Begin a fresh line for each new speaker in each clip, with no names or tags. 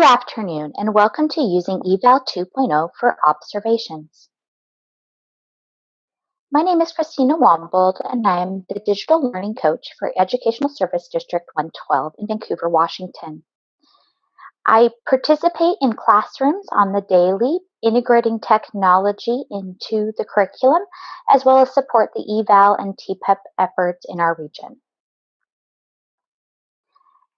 Good afternoon and welcome to using eVal 2.0 for observations. My name is Christina Wombold and I am the Digital Learning Coach for Educational Service District 112 in Vancouver, Washington. I participate in classrooms on the daily, integrating technology into the curriculum, as well as support the eVal and TPEP efforts in our region.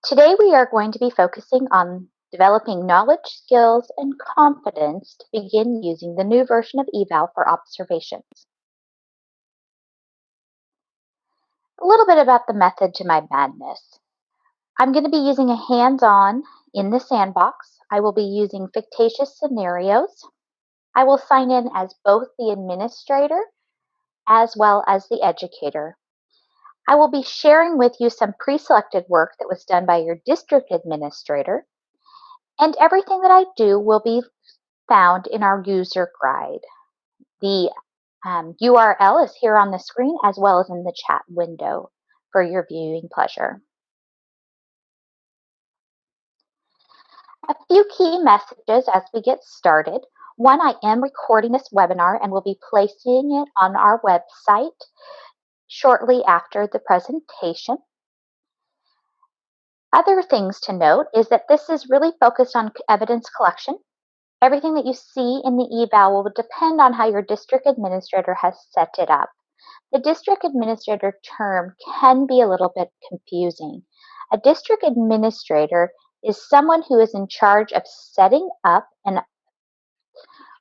Today we are going to be focusing on developing knowledge, skills, and confidence to begin using the new version of eVal for observations. A little bit about the method to my madness. I'm going to be using a hands-on in the sandbox. I will be using fictitious scenarios. I will sign in as both the administrator as well as the educator. I will be sharing with you some pre-selected work that was done by your district administrator and everything that I do will be found in our user guide. The um, URL is here on the screen as well as in the chat window for your viewing pleasure. A few key messages as we get started. One, I am recording this webinar and will be placing it on our website shortly after the presentation. Other things to note is that this is really focused on evidence collection. Everything that you see in the eval will depend on how your district administrator has set it up. The district administrator term can be a little bit confusing. A district administrator is someone who is in charge of setting up and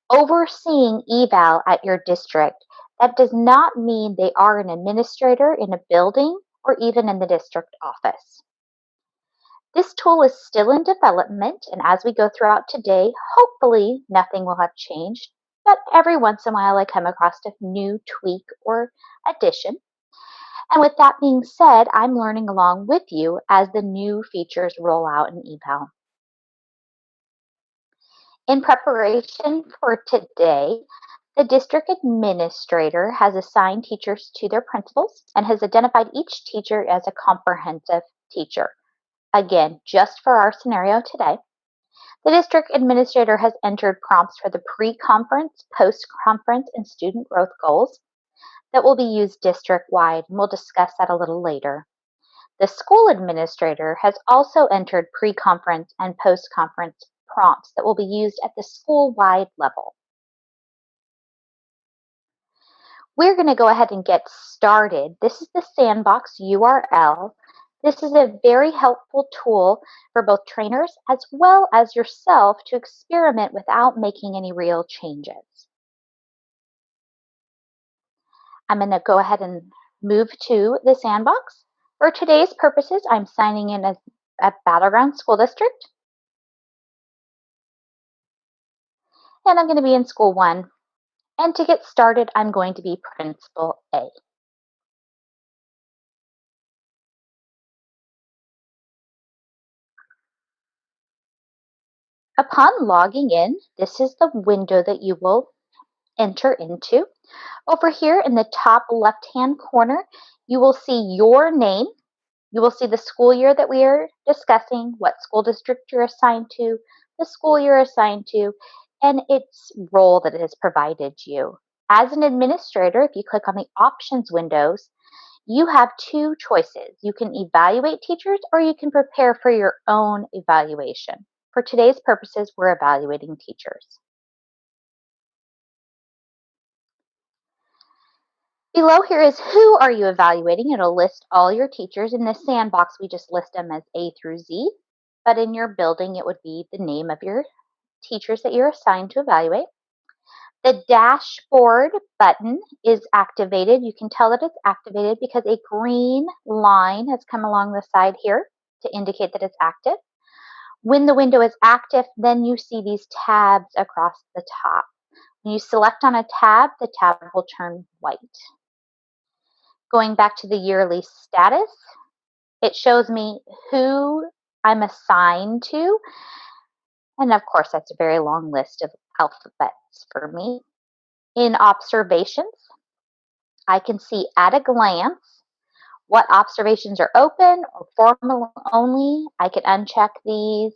overseeing eval at your district. That does not mean they are an administrator in a building or even in the district office. This tool is still in development, and as we go throughout today, hopefully nothing will have changed, but every once in a while I come across a new tweak or addition. And with that being said, I'm learning along with you as the new features roll out in eVal. In preparation for today, the district administrator has assigned teachers to their principals and has identified each teacher as a comprehensive teacher. Again, just for our scenario today, the district administrator has entered prompts for the pre-conference, post-conference, and student growth goals that will be used district-wide, and we'll discuss that a little later. The school administrator has also entered pre-conference and post-conference prompts that will be used at the school-wide level. We're going to go ahead and get started. This is the sandbox URL this is a very helpful tool for both trainers as well as yourself to experiment without making any real changes. I'm going to go ahead and move to the sandbox. For today's purposes, I'm signing in as a Battleground School District. And I'm going to be in School 1. And to get started, I'm going to be Principal A. Upon logging in, this is the window that you will enter into. Over here in the top left-hand corner, you will see your name. You will see the school year that we are discussing, what school district you're assigned to, the school you're assigned to, and its role that it has provided you. As an administrator, if you click on the options windows, you have two choices. You can evaluate teachers or you can prepare for your own evaluation. For today's purposes, we're evaluating teachers. Below here is who are you evaluating. It'll list all your teachers. In this sandbox, we just list them as A through Z. But in your building, it would be the name of your teachers that you're assigned to evaluate. The dashboard button is activated. You can tell that it's activated because a green line has come along the side here to indicate that it's active. When the window is active, then you see these tabs across the top. When you select on a tab, the tab will turn white. Going back to the yearly status, it shows me who I'm assigned to. And of course, that's a very long list of alphabets for me. In observations, I can see at a glance what observations are open or formal only. I can uncheck these.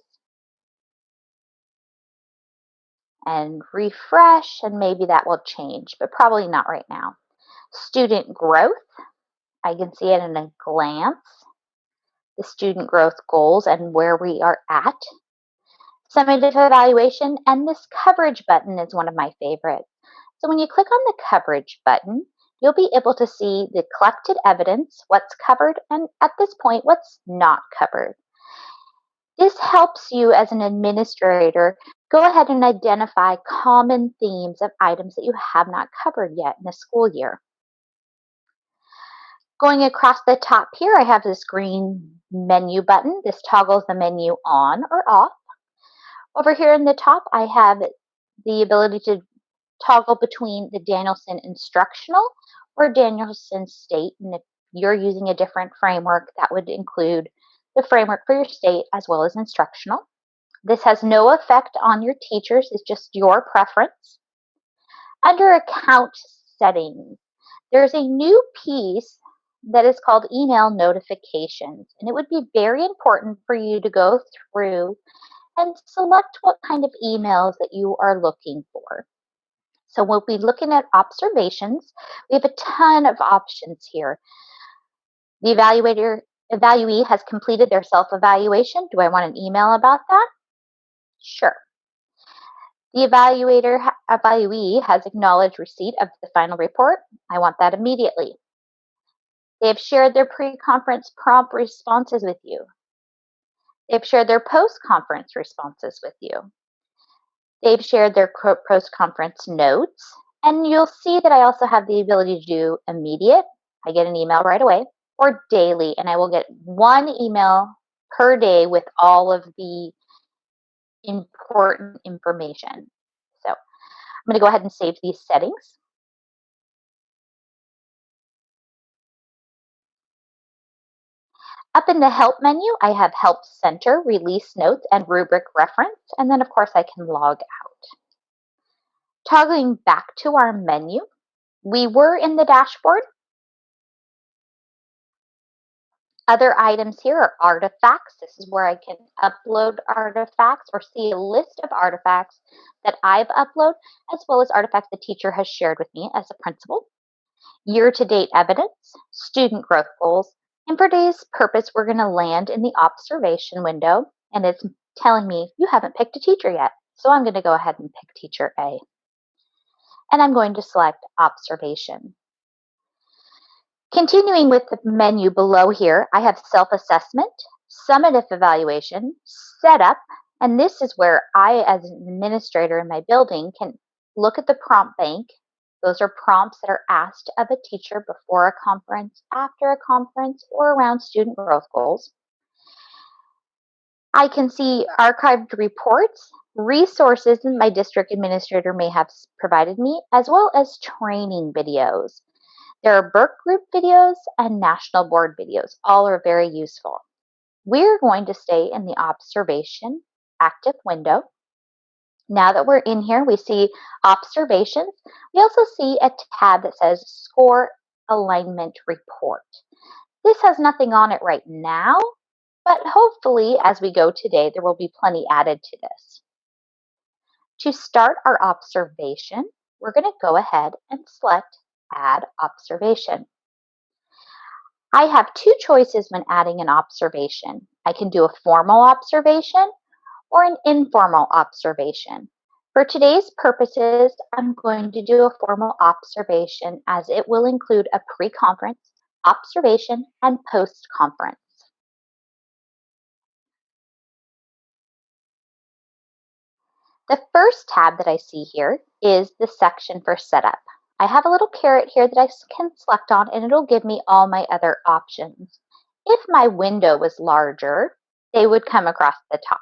and refresh, and maybe that will change, but probably not right now. Student growth, I can see it in a glance. The student growth goals and where we are at. Summative evaluation, and this coverage button is one of my favorites. So when you click on the coverage button, you'll be able to see the collected evidence, what's covered, and at this point, what's not covered. This helps you as an administrator go ahead and identify common themes of items that you have not covered yet in the school year. Going across the top here, I have this green menu button. This toggles the menu on or off. Over here in the top, I have the ability to toggle between the Danielson instructional or Danielson state. And if you're using a different framework, that would include the framework for your state as well as instructional. This has no effect on your teachers, it's just your preference. Under account settings, there's a new piece that is called email notifications. And it would be very important for you to go through and select what kind of emails that you are looking for. So we'll be looking at observations. We have a ton of options here. The evaluator evaluee has completed their self-evaluation. Do I want an email about that? Sure. The evaluator evaluee has acknowledged receipt of the final report. I want that immediately. They have shared their pre-conference prompt responses with you. They've shared their post-conference responses with you. They've shared their post-conference notes. And you'll see that I also have the ability to do immediate. I get an email right away or daily, and I will get one email per day with all of the important information. So I'm going to go ahead and save these settings. Up in the Help menu, I have Help Center, Release Notes, and Rubric Reference, and then of course I can log out. Toggling back to our menu, we were in the dashboard. Other items here are artifacts. This is where I can upload artifacts or see a list of artifacts that I've uploaded, as well as artifacts the teacher has shared with me as a principal. Year-to-date evidence, student growth goals, and for today's purpose, we're going to land in the observation window, and it's telling me you haven't picked a teacher yet. So I'm going to go ahead and pick teacher A. And I'm going to select observation. Continuing with the menu below here, I have self-assessment, summative evaluation, setup, and this is where I, as an administrator in my building, can look at the prompt bank those are prompts that are asked of a teacher before a conference, after a conference, or around student growth goals. I can see archived reports, resources that my district administrator may have provided me, as well as training videos. There are BERC Group videos and National Board videos. All are very useful. We're going to stay in the observation active window now that we're in here, we see observations. We also see a tab that says score alignment report. This has nothing on it right now, but hopefully as we go today, there will be plenty added to this. To start our observation, we're going to go ahead and select add observation. I have two choices when adding an observation. I can do a formal observation or an informal observation. For today's purposes, I'm going to do a formal observation as it will include a pre-conference, observation, and post-conference. The first tab that I see here is the section for setup. I have a little caret here that I can select on and it'll give me all my other options. If my window was larger, they would come across the top.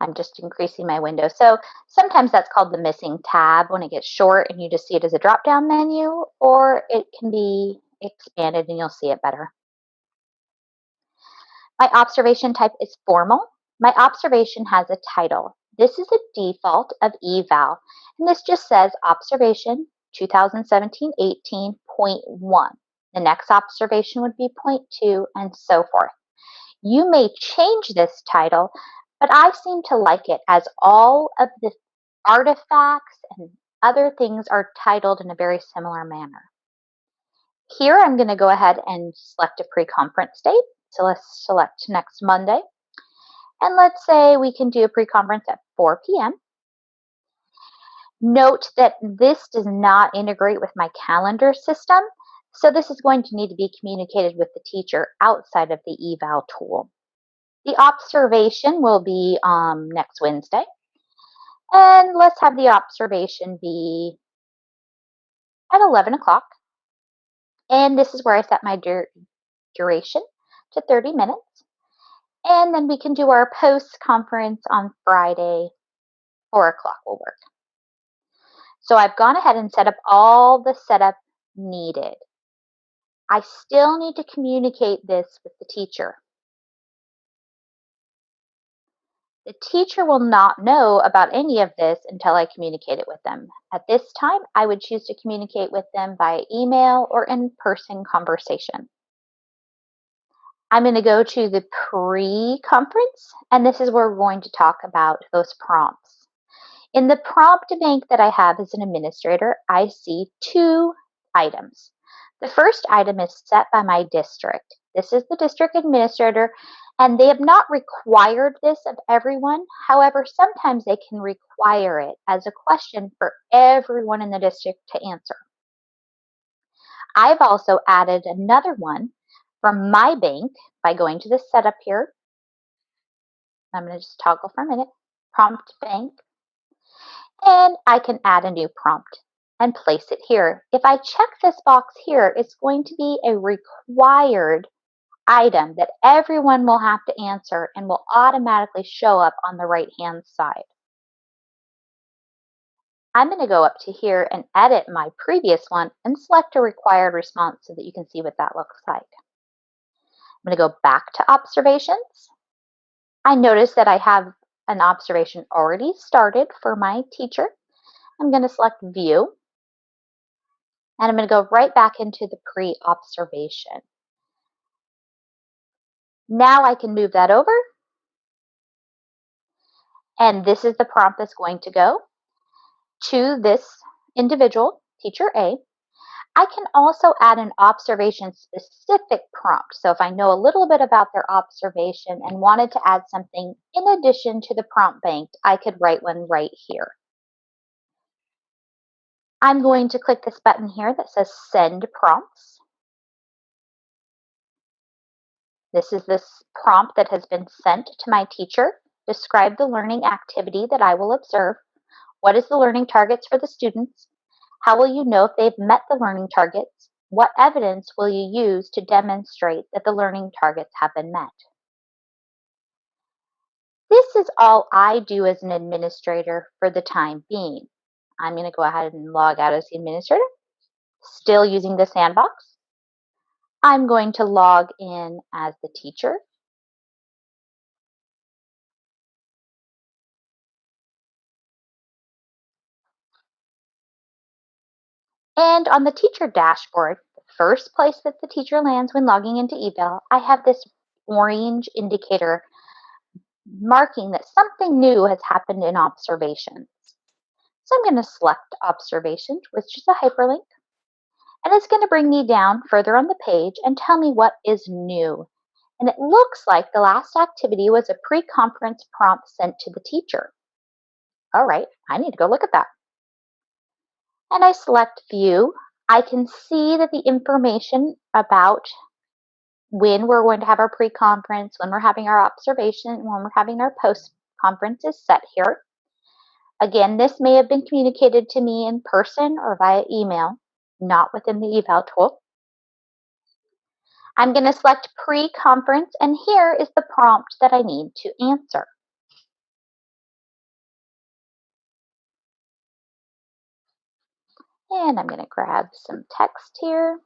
I'm just increasing my window. So sometimes that's called the missing tab when it gets short and you just see it as a drop down menu, or it can be expanded and you'll see it better. My observation type is formal. My observation has a title. This is a default of eval, and this just says observation 2017-18.1. The next observation would be 0.2 and so forth. You may change this title, but I seem to like it as all of the artifacts and other things are titled in a very similar manner. Here I'm going to go ahead and select a pre-conference date. So let's select next Monday. And let's say we can do a pre-conference at 4 p.m. Note that this does not integrate with my calendar system, so this is going to need to be communicated with the teacher outside of the eval tool. The observation will be um, next Wednesday. And let's have the observation be at 11 o'clock. And this is where I set my dur duration to 30 minutes. And then we can do our post conference on Friday, 4 o'clock will work. So I've gone ahead and set up all the setup needed. I still need to communicate this with the teacher. The teacher will not know about any of this until I communicate it with them. At this time, I would choose to communicate with them by email or in-person conversation. I'm going to go to the pre-conference, and this is where we're going to talk about those prompts. In the prompt bank that I have as an administrator, I see two items. The first item is set by my district. This is the district administrator, and they have not required this of everyone. However, sometimes they can require it as a question for everyone in the district to answer. I've also added another one from my bank by going to the setup here. I'm going to just toggle for a minute. Prompt bank. And I can add a new prompt and place it here. If I check this box here, it's going to be a required item that everyone will have to answer and will automatically show up on the right hand side. I'm going to go up to here and edit my previous one and select a required response so that you can see what that looks like. I'm going to go back to observations. I notice that I have an observation already started for my teacher. I'm going to select view and I'm going to go right back into the pre-observation. Now I can move that over. And this is the prompt that's going to go to this individual, teacher A. I can also add an observation specific prompt. So if I know a little bit about their observation and wanted to add something in addition to the prompt bank, I could write one right here. I'm going to click this button here that says Send Prompts. This is this prompt that has been sent to my teacher. Describe the learning activity that I will observe. What is the learning targets for the students? How will you know if they've met the learning targets? What evidence will you use to demonstrate that the learning targets have been met? This is all I do as an administrator for the time being. I'm going to go ahead and log out as the administrator, still using the sandbox. I'm going to log in as the teacher. And on the teacher dashboard, the first place that the teacher lands when logging into eval, I have this orange indicator marking that something new has happened in observations. So I'm going to select observations, which is a hyperlink. And it's going to bring me down further on the page and tell me what is new. And it looks like the last activity was a pre-conference prompt sent to the teacher. All right, I need to go look at that. And I select view. I can see that the information about when we're going to have our pre-conference, when we're having our observation, when we're having our post-conference is set here. Again, this may have been communicated to me in person or via email, not within the eval tool. I'm going to select pre-conference and here is the prompt that I need to answer. And I'm going to grab some text here.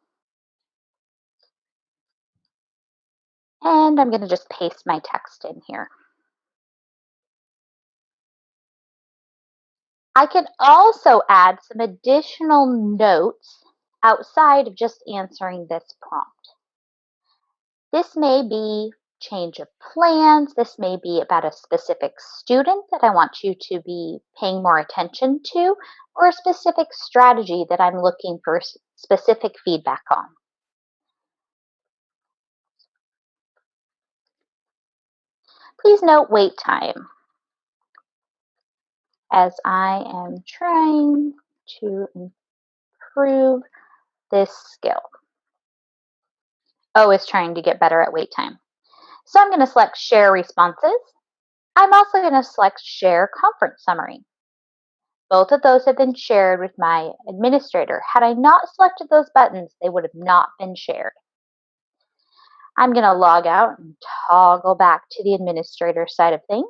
And I'm going to just paste my text in here. I can also add some additional notes outside of just answering this prompt. This may be change of plans. This may be about a specific student that I want you to be paying more attention to, or a specific strategy that I'm looking for specific feedback on. Please note wait time as I am trying to improve this skill. O is trying to get better at wait time. So I'm going to select share responses. I'm also going to select share conference summary. Both of those have been shared with my administrator. Had I not selected those buttons, they would have not been shared. I'm going to log out and toggle back to the administrator side of things.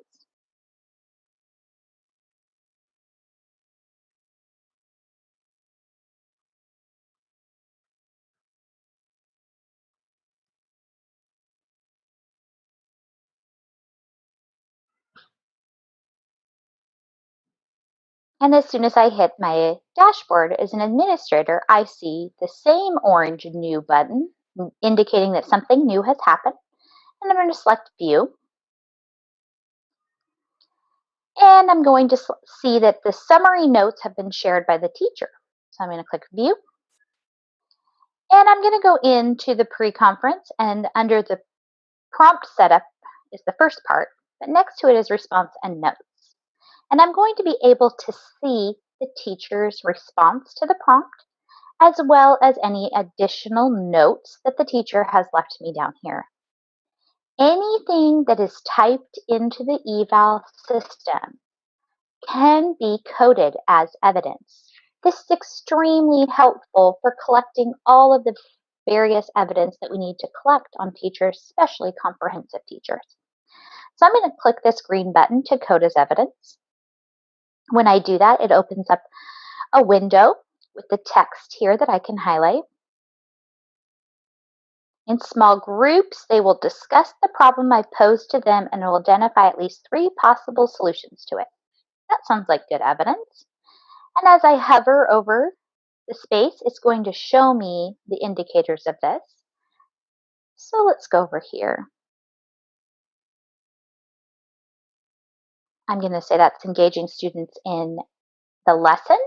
And as soon as I hit my dashboard as an administrator, I see the same orange new button indicating that something new has happened. And I'm going to select view. And I'm going to see that the summary notes have been shared by the teacher. So I'm going to click view. And I'm going to go into the pre-conference and under the prompt setup is the first part, but next to it is response and notes. And I'm going to be able to see the teacher's response to the prompt, as well as any additional notes that the teacher has left me down here. Anything that is typed into the eval system can be coded as evidence. This is extremely helpful for collecting all of the various evidence that we need to collect on teachers, especially comprehensive teachers. So I'm going to click this green button to code as evidence. When I do that, it opens up a window with the text here that I can highlight. In small groups, they will discuss the problem I posed to them and will identify at least three possible solutions to it. That sounds like good evidence. And as I hover over the space, it's going to show me the indicators of this. So let's go over here. I'm going to say that's engaging students in the lesson.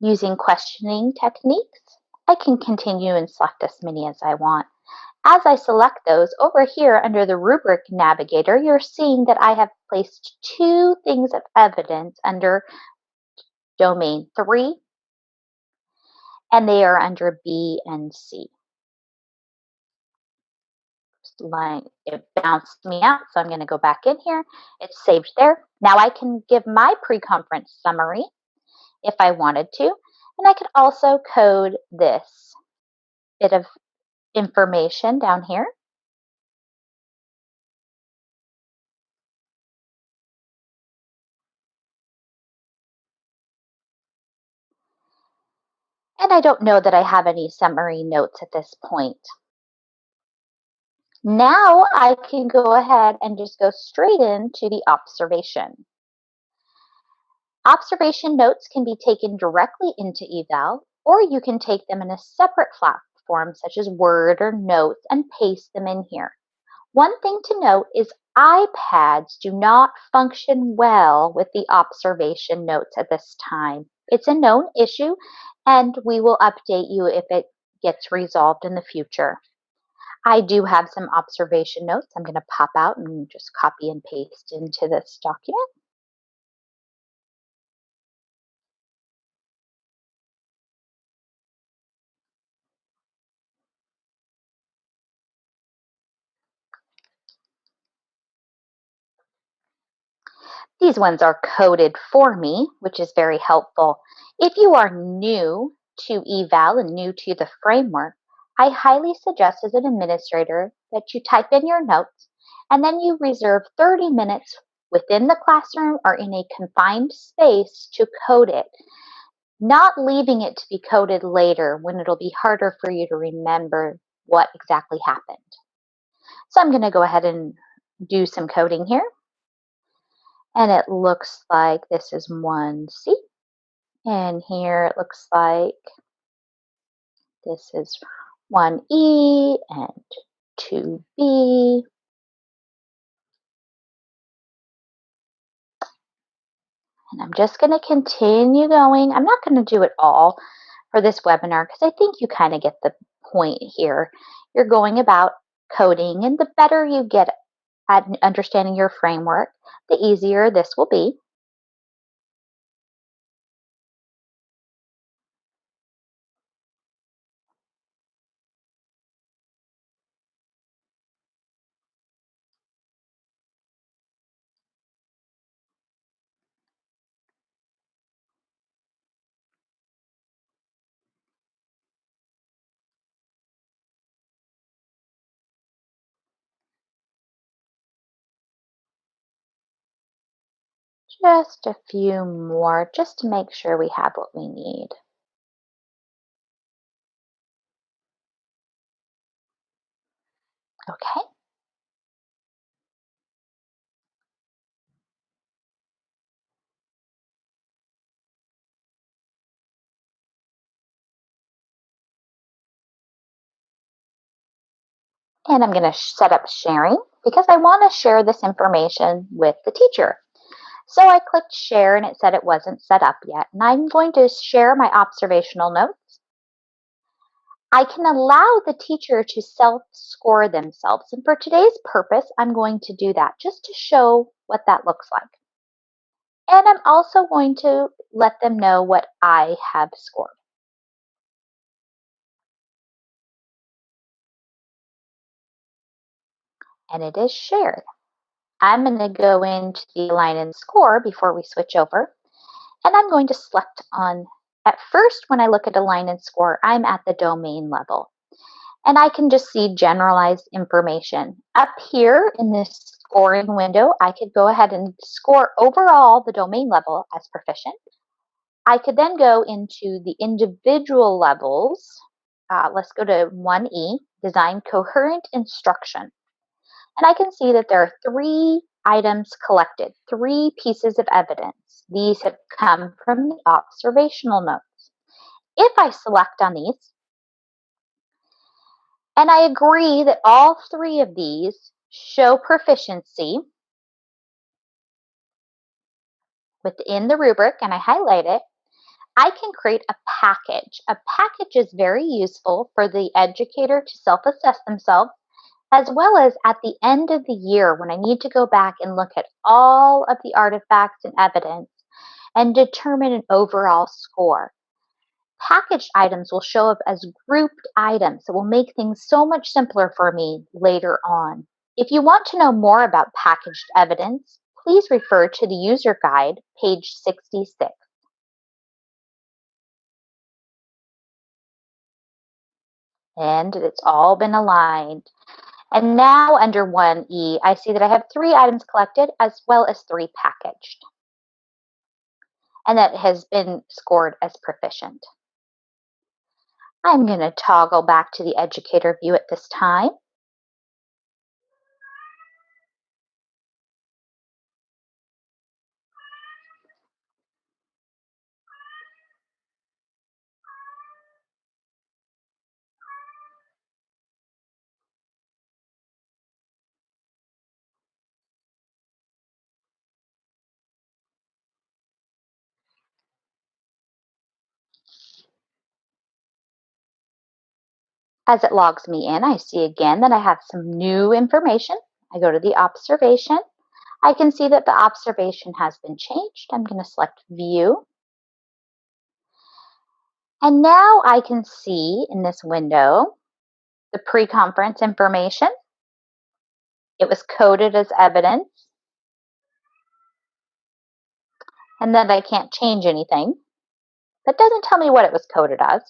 Using questioning techniques, I can continue and select as many as I want. As I select those, over here under the rubric navigator, you're seeing that I have placed two things of evidence under domain 3, and they are under B and C line, it bounced me out. So I'm going to go back in here. It's saved there. Now I can give my pre-conference summary if I wanted to. And I could also code this bit of information down here. And I don't know that I have any summary notes at this point. Now I can go ahead and just go straight into the observation. Observation notes can be taken directly into eval, or you can take them in a separate platform such as Word or Notes and paste them in here. One thing to note is iPads do not function well with the observation notes at this time. It's a known issue and we will update you if it gets resolved in the future. I do have some observation notes I'm going to pop out and just copy and paste into this document. These ones are coded for me, which is very helpful. If you are new to eval and new to the framework, I highly suggest as an administrator that you type in your notes and then you reserve 30 minutes within the classroom or in a confined space to code it, not leaving it to be coded later when it'll be harder for you to remember what exactly happened. So I'm going to go ahead and do some coding here. And it looks like this is 1C. And here it looks like this is 1E and 2B. And I'm just going to continue going. I'm not going to do it all for this webinar because I think you kind of get the point here. You're going about coding and the better you get at understanding your framework, the easier this will be. Just a few more, just to make sure we have what we need. Okay. And I'm going to set up sharing because I want to share this information with the teacher. So I clicked share and it said it wasn't set up yet. And I'm going to share my observational notes. I can allow the teacher to self-score themselves. And for today's purpose, I'm going to do that just to show what that looks like. And I'm also going to let them know what I have scored. And it is shared. I'm going to go into the align and score before we switch over. And I'm going to select on, at first when I look at align and score, I'm at the domain level. And I can just see generalized information. Up here in this scoring window, I could go ahead and score overall the domain level as proficient. I could then go into the individual levels. Uh, let's go to 1E, design coherent instruction. And I can see that there are three items collected, three pieces of evidence. These have come from the observational notes. If I select on these, and I agree that all three of these show proficiency within the rubric, and I highlight it, I can create a package. A package is very useful for the educator to self-assess themselves as well as at the end of the year when I need to go back and look at all of the artifacts and evidence and determine an overall score. Packaged items will show up as grouped items that will make things so much simpler for me later on. If you want to know more about packaged evidence, please refer to the user guide, page 66. And it's all been aligned. And now under 1E, I see that I have three items collected as well as three packaged. And that has been scored as proficient. I'm going to toggle back to the educator view at this time. As it logs me in, I see again that I have some new information. I go to the observation. I can see that the observation has been changed. I'm going to select view. And now I can see in this window the pre-conference information. It was coded as evidence. And then I can't change anything. That doesn't tell me what it was coded as.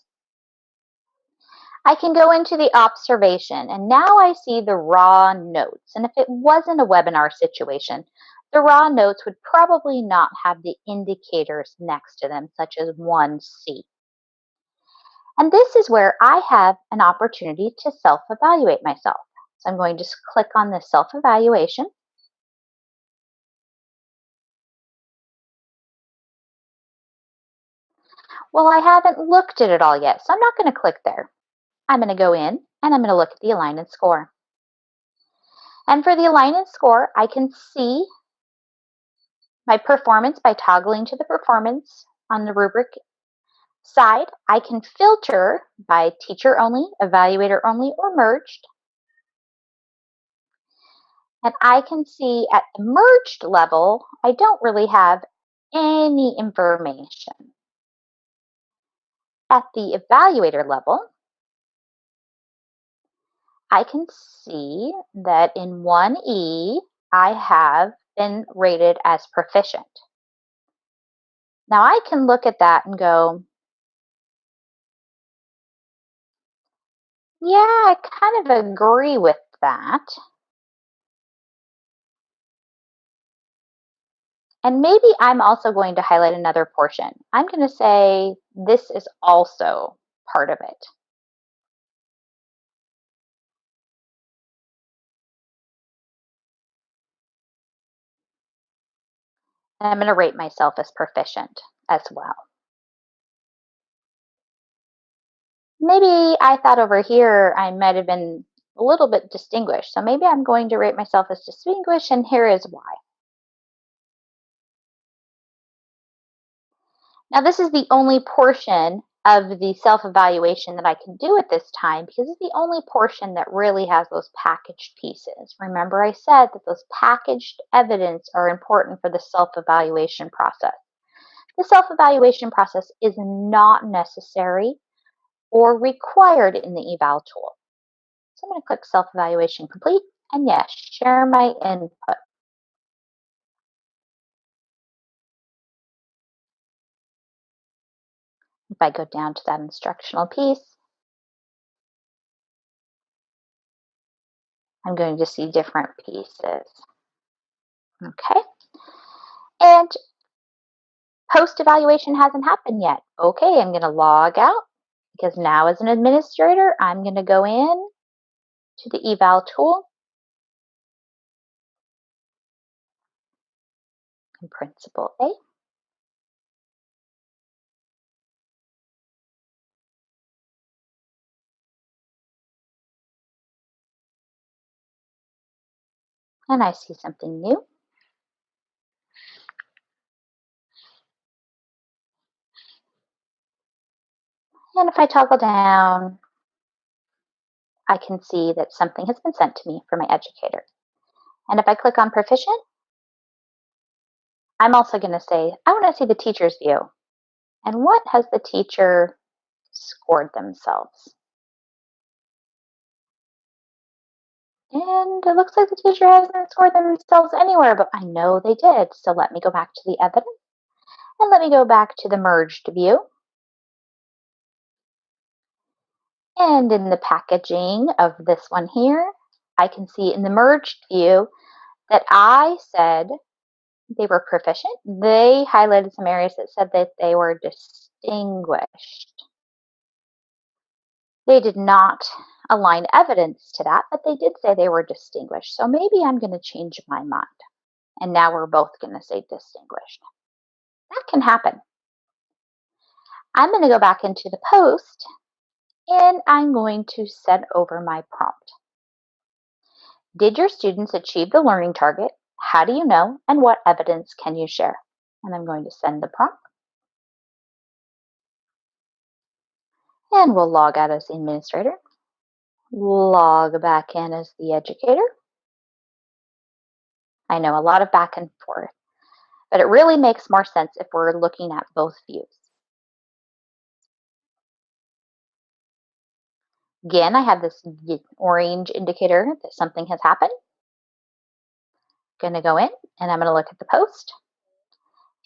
I can go into the observation and now I see the raw notes. And if it wasn't a webinar situation, the raw notes would probably not have the indicators next to them, such as 1C. And this is where I have an opportunity to self-evaluate myself. So I'm going to click on the self-evaluation. Well, I haven't looked at it all yet, so I'm not going to click there. I'm going to go in and I'm going to look at the align and score. And for the align and score, I can see my performance by toggling to the performance on the rubric side. I can filter by teacher only, evaluator only, or merged. And I can see at the merged level, I don't really have any information. At the evaluator level, I can see that in 1E, I have been rated as proficient. Now I can look at that and go, yeah, I kind of agree with that. And maybe I'm also going to highlight another portion. I'm going to say this is also part of it. And I'm going to rate myself as proficient as well. Maybe I thought over here I might have been a little bit distinguished. So maybe I'm going to rate myself as distinguished, and here is why. Now, this is the only portion of the self-evaluation that I can do at this time because it's the only portion that really has those packaged pieces. Remember I said that those packaged evidence are important for the self-evaluation process. The self-evaluation process is not necessary or required in the eval tool. So I'm going to click self-evaluation complete and yes, share my input. If I go down to that instructional piece, I'm going to see different pieces. Okay. And post-evaluation hasn't happened yet. Okay, I'm going to log out because now as an administrator, I'm going to go in to the eval tool in Principal A. and I see something new. And if I toggle down, I can see that something has been sent to me from my educator. And if I click on proficient, I'm also going to say, I want to see the teacher's view. And what has the teacher scored themselves? And it looks like the teacher hasn't scored themselves anywhere, but I know they did. So let me go back to the evidence and let me go back to the merged view. And in the packaging of this one here, I can see in the merged view that I said they were proficient. They highlighted some areas that said that they were distinguished. They did not align evidence to that, but they did say they were distinguished. So maybe I'm going to change my mind. And now we're both going to say distinguished. That can happen. I'm going to go back into the post and I'm going to send over my prompt. Did your students achieve the learning target? How do you know? And what evidence can you share? And I'm going to send the prompt. And we'll log out as the administrator. Log back in as the educator. I know a lot of back and forth, but it really makes more sense if we're looking at both views. Again, I have this orange indicator that something has happened. I'm Going to go in and I'm going to look at the post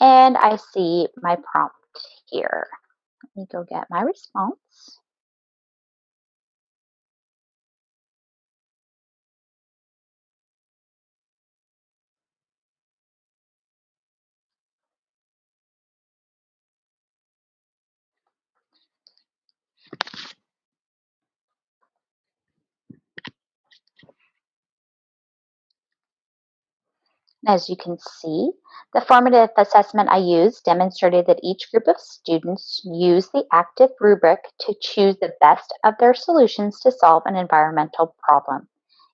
and I see my prompt here. Let me go get my response. As you can see, the formative assessment I used demonstrated that each group of students used the active rubric to choose the best of their solutions to solve an environmental problem.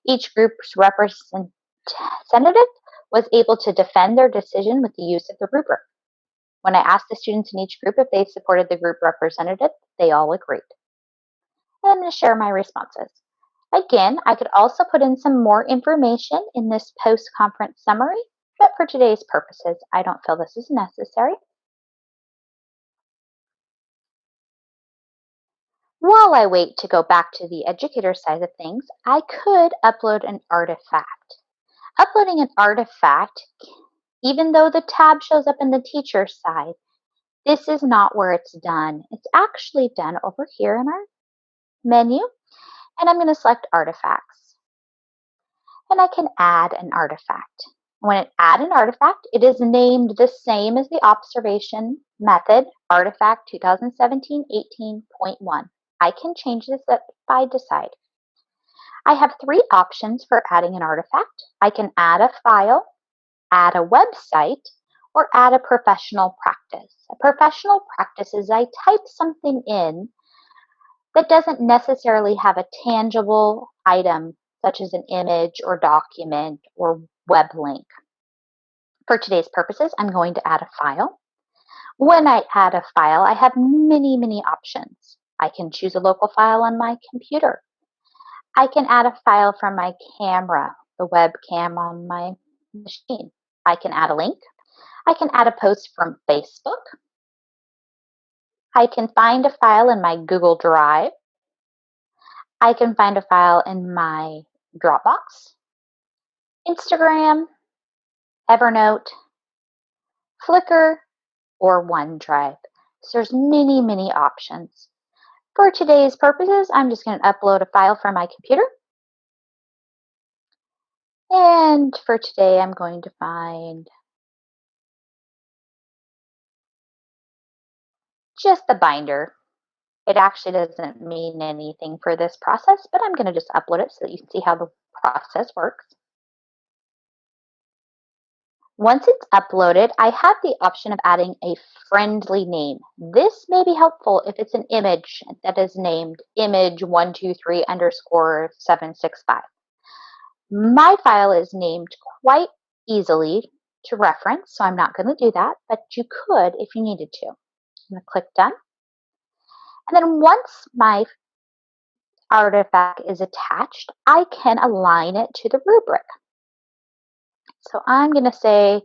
Each group's representative was able to defend their decision with the use of the rubric. When I asked the students in each group if they supported the group representative, they all agreed. I'm going to share my responses. Again, I could also put in some more information in this post-conference summary, but for today's purposes, I don't feel this is necessary. While I wait to go back to the educator side of things, I could upload an artifact. Uploading an artifact, even though the tab shows up in the teacher side, this is not where it's done. It's actually done over here in our menu, and I'm going to select artifacts. And I can add an artifact. When I add an artifact, it is named the same as the observation method, artifact 2017-18.1. I can change this if I decide. I have three options for adding an artifact. I can add a file, add a website, or add a professional practice. A professional practice is I type something in that doesn't necessarily have a tangible item such as an image or document or web link. For today's purposes, I'm going to add a file. When I add a file, I have many, many options. I can choose a local file on my computer. I can add a file from my camera, the webcam on my machine. I can add a link. I can add a post from Facebook. I can find a file in my Google Drive. I can find a file in my Dropbox, Instagram, Evernote, Flickr, or OneDrive. So there's many, many options. For today's purposes, I'm just going to upload a file from my computer. And for today, I'm going to find just the binder. It actually doesn't mean anything for this process, but I'm going to just upload it so that you can see how the process works. Once it's uploaded, I have the option of adding a friendly name. This may be helpful if it's an image that is named image123 underscore 765. My file is named quite easily to reference, so I'm not going to do that, but you could if you needed to. I'm going to click Done. And then once my artifact is attached, I can align it to the rubric. So I'm going to say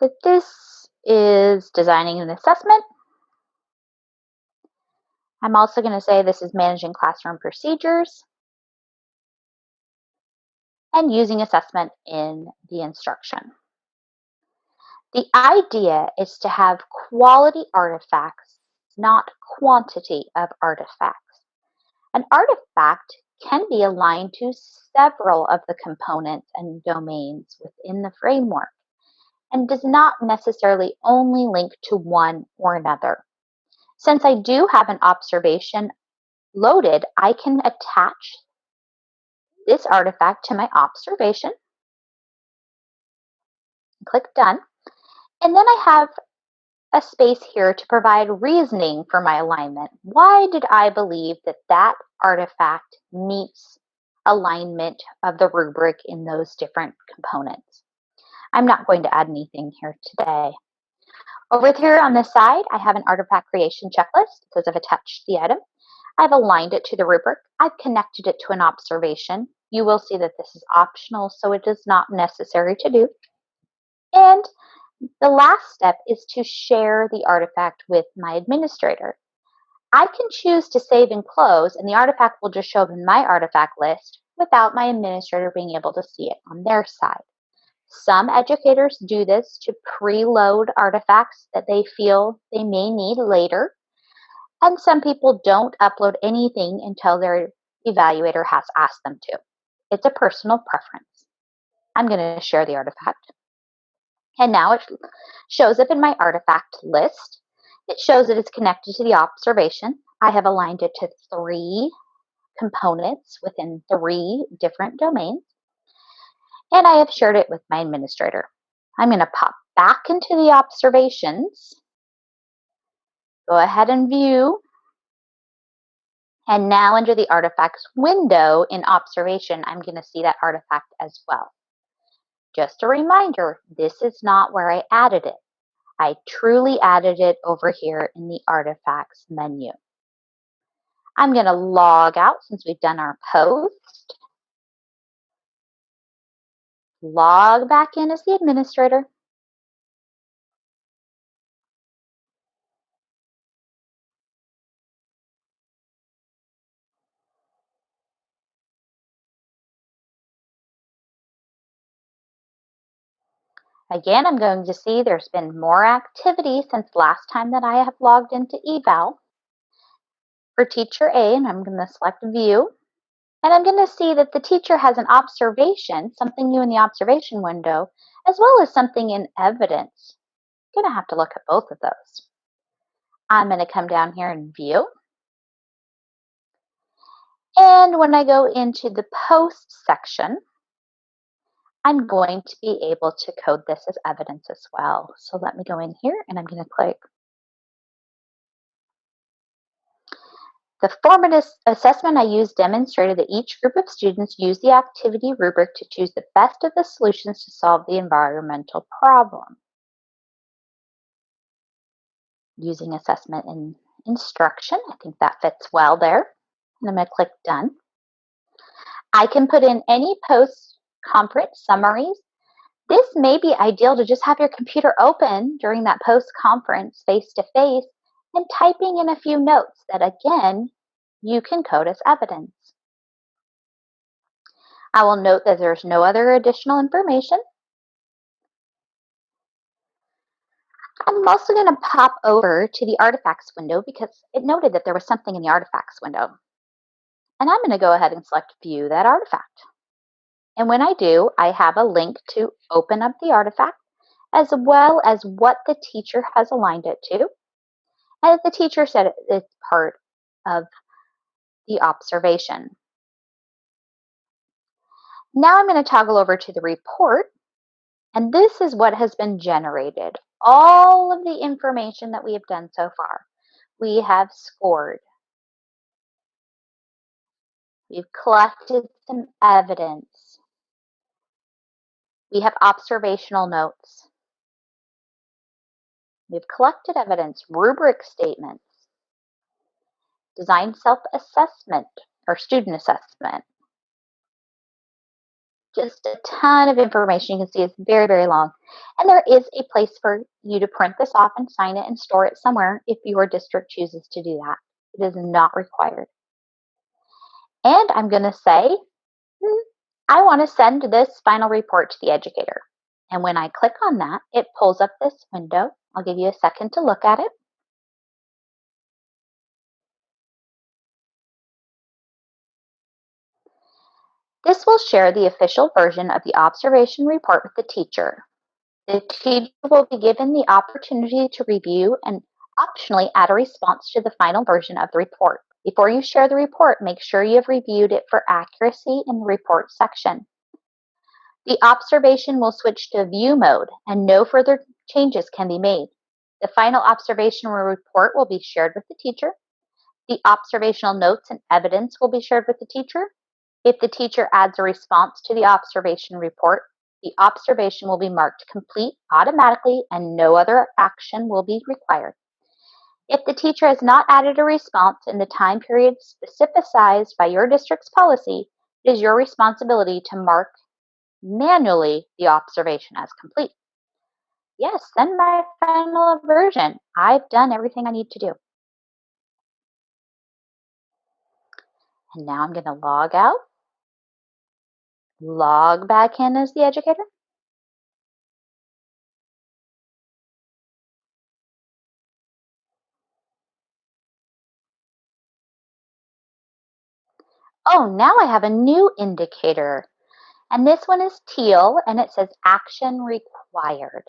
that this is designing an assessment. I'm also going to say this is managing classroom procedures and using assessment in the instruction. The idea is to have quality artifacts, not quantity of artifacts. An artifact can be aligned to several of the components and domains within the framework and does not necessarily only link to one or another. Since I do have an observation loaded, I can attach this artifact to my observation. Click Done. And then I have a space here to provide reasoning for my alignment. Why did I believe that that artifact meets alignment of the rubric in those different components? I'm not going to add anything here today. Over here on this side, I have an artifact creation checklist because I've attached the item. I've aligned it to the rubric. I've connected it to an observation. You will see that this is optional, so it is not necessary to do. And the last step is to share the artifact with my administrator. I can choose to save and close, and the artifact will just show up in my artifact list without my administrator being able to see it on their side. Some educators do this to preload artifacts that they feel they may need later, and some people don't upload anything until their evaluator has asked them to. It's a personal preference. I'm going to share the artifact. And now it shows up in my artifact list. It shows that it's connected to the observation. I have aligned it to three components within three different domains. and I have shared it with my administrator. I'm going to pop back into the observations. Go ahead and view. And now under the artifacts window in observation, I'm going to see that artifact as well. Just a reminder, this is not where I added it. I truly added it over here in the artifacts menu. I'm going to log out since we've done our post. Log back in as the administrator. Again, I'm going to see there's been more activity since last time that I have logged into eVal. For teacher A, and I'm going to select view, and I'm going to see that the teacher has an observation, something new in the observation window, as well as something in evidence. I'm going to have to look at both of those. I'm going to come down here and view. And when I go into the post section, I'm going to be able to code this as evidence as well. So let me go in here and I'm going to click. The formative assessment I used demonstrated that each group of students used the activity rubric to choose the best of the solutions to solve the environmental problem. Using assessment in instruction, I think that fits well there. And I'm going to click done. I can put in any post conference summaries. This may be ideal to just have your computer open during that post conference face to face and typing in a few notes that again you can code as evidence. I will note that there's no other additional information. I'm also going to pop over to the artifacts window because it noted that there was something in the artifacts window. And I'm going to go ahead and select view that artifact. And when I do, I have a link to open up the artifact as well as what the teacher has aligned it to. As the teacher said, it's part of the observation. Now I'm going to toggle over to the report. And this is what has been generated. All of the information that we have done so far. We have scored. We've collected some evidence. We have observational notes. We've collected evidence, rubric statements, design self-assessment or student assessment. Just a ton of information. You can see it's very, very long. And there is a place for you to print this off and sign it and store it somewhere if your district chooses to do that. It is not required. And I'm going to say, hmm, I want to send this final report to the educator. And when I click on that, it pulls up this window. I'll give you a second to look at it. This will share the official version of the observation report with the teacher. The teacher will be given the opportunity to review and optionally add a response to the final version of the report. Before you share the report, make sure you have reviewed it for accuracy in the report section. The observation will switch to view mode and no further changes can be made. The final observation report will be shared with the teacher. The observational notes and evidence will be shared with the teacher. If the teacher adds a response to the observation report, the observation will be marked complete automatically and no other action will be required. If the teacher has not added a response in the time period specified by your district's policy, it is your responsibility to mark manually the observation as complete. Yes, send my final version. I've done everything I need to do. And now I'm going to log out, log back in as the educator. Oh, now I have a new indicator. And this one is teal and it says action required.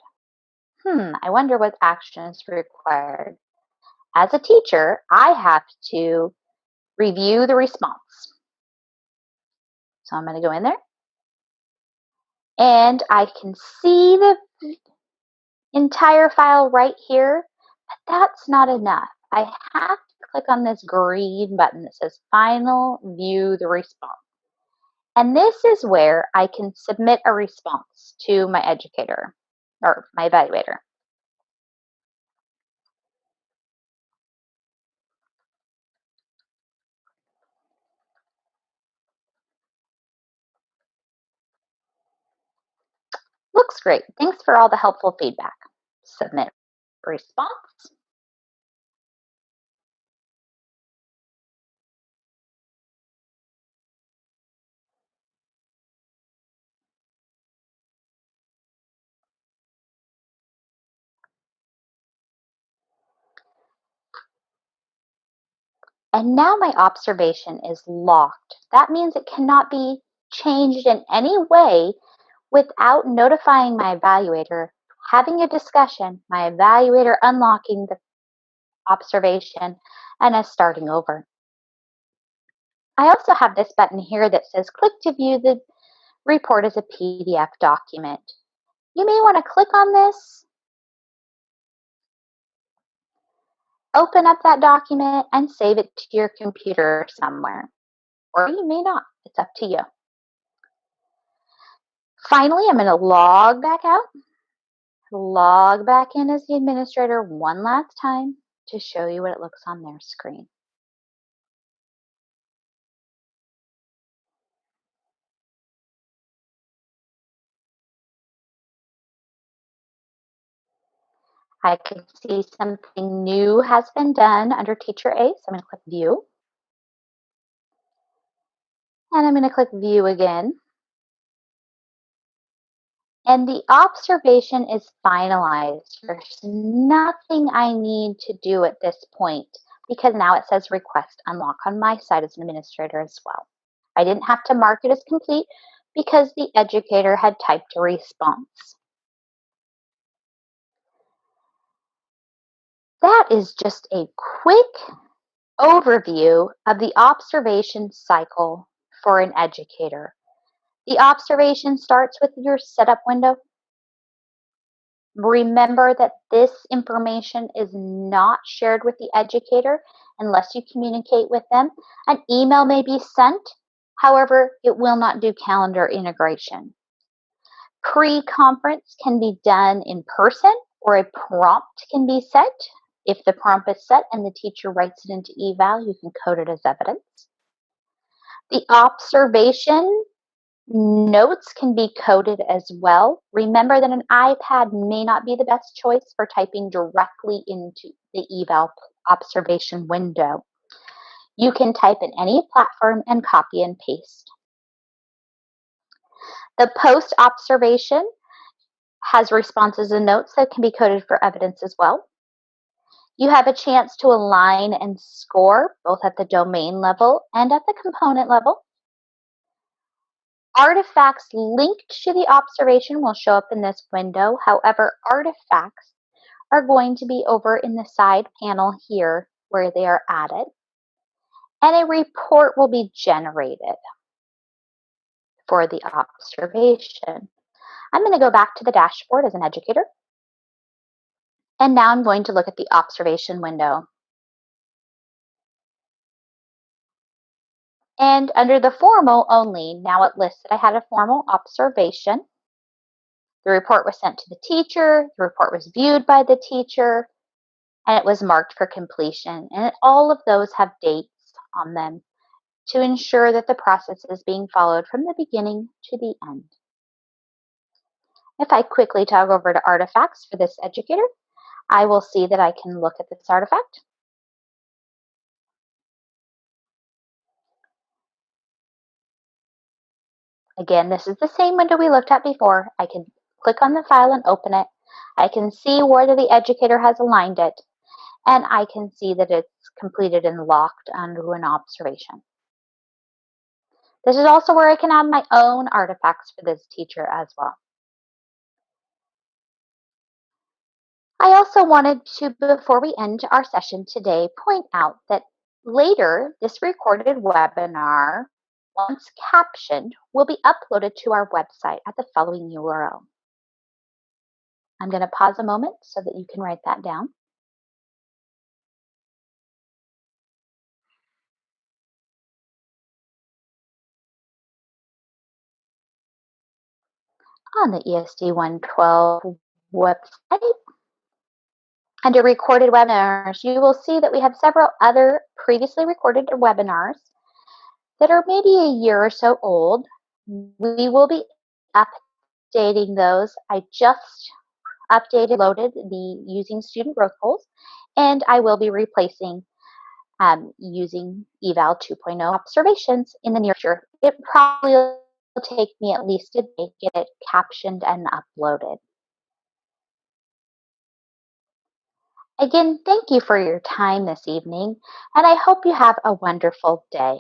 Hmm, I wonder what action is required. As a teacher, I have to review the response. So I'm going to go in there And I can see the entire file right here, but that's not enough. I have click on this green button that says Final View the Response. And this is where I can submit a response to my educator or my evaluator. Looks great. Thanks for all the helpful feedback. Submit response. And now my observation is locked. That means it cannot be changed in any way without notifying my evaluator, having a discussion, my evaluator unlocking the observation, and us starting over. I also have this button here that says click to view the report as a PDF document. You may want to click on this open up that document and save it to your computer somewhere. Or you may not. It's up to you. Finally, I'm going to log back out, log back in as the administrator one last time to show you what it looks on their screen. I can see something new has been done under Teacher A, so I'm going to click View. And I'm going to click View again. And the observation is finalized. There's nothing I need to do at this point because now it says request unlock on my side as an administrator as well. I didn't have to mark it as complete because the educator had typed a response. That is just a quick overview of the observation cycle for an educator. The observation starts with your setup window. Remember that this information is not shared with the educator unless you communicate with them. An email may be sent, however, it will not do calendar integration. Pre-conference can be done in person or a prompt can be set. If the prompt is set and the teacher writes it into eVal, you can code it as evidence. The observation notes can be coded as well. Remember that an iPad may not be the best choice for typing directly into the eVal observation window. You can type in any platform and copy and paste. The post observation has responses and notes that can be coded for evidence as well. You have a chance to align and score both at the domain level and at the component level. Artifacts linked to the observation will show up in this window. However, artifacts are going to be over in the side panel here where they are added. And a report will be generated for the observation. I'm going to go back to the dashboard as an educator. And now I'm going to look at the observation window. And under the formal only, now it lists that I had a formal observation. The report was sent to the teacher, the report was viewed by the teacher, and it was marked for completion. And all of those have dates on them to ensure that the process is being followed from the beginning to the end. If I quickly toggle over to artifacts for this educator, I will see that I can look at this artifact. Again, this is the same window we looked at before. I can click on the file and open it. I can see where the educator has aligned it, and I can see that it's completed and locked under an observation. This is also where I can add my own artifacts for this teacher as well. I also wanted to, before we end our session today, point out that later this recorded webinar once captioned, will be uploaded to our website at the following URL. I'm going to pause a moment so that you can write that down. On the ESD 112 website, under recorded webinars, you will see that we have several other previously recorded webinars that are maybe a year or so old. We will be updating those. I just updated, loaded the using student growth goals, and I will be replacing um, using eVal 2.0 observations in the near future. It probably will take me at least a day to get it captioned and uploaded. Again, thank you for your time this evening, and I hope you have a wonderful day.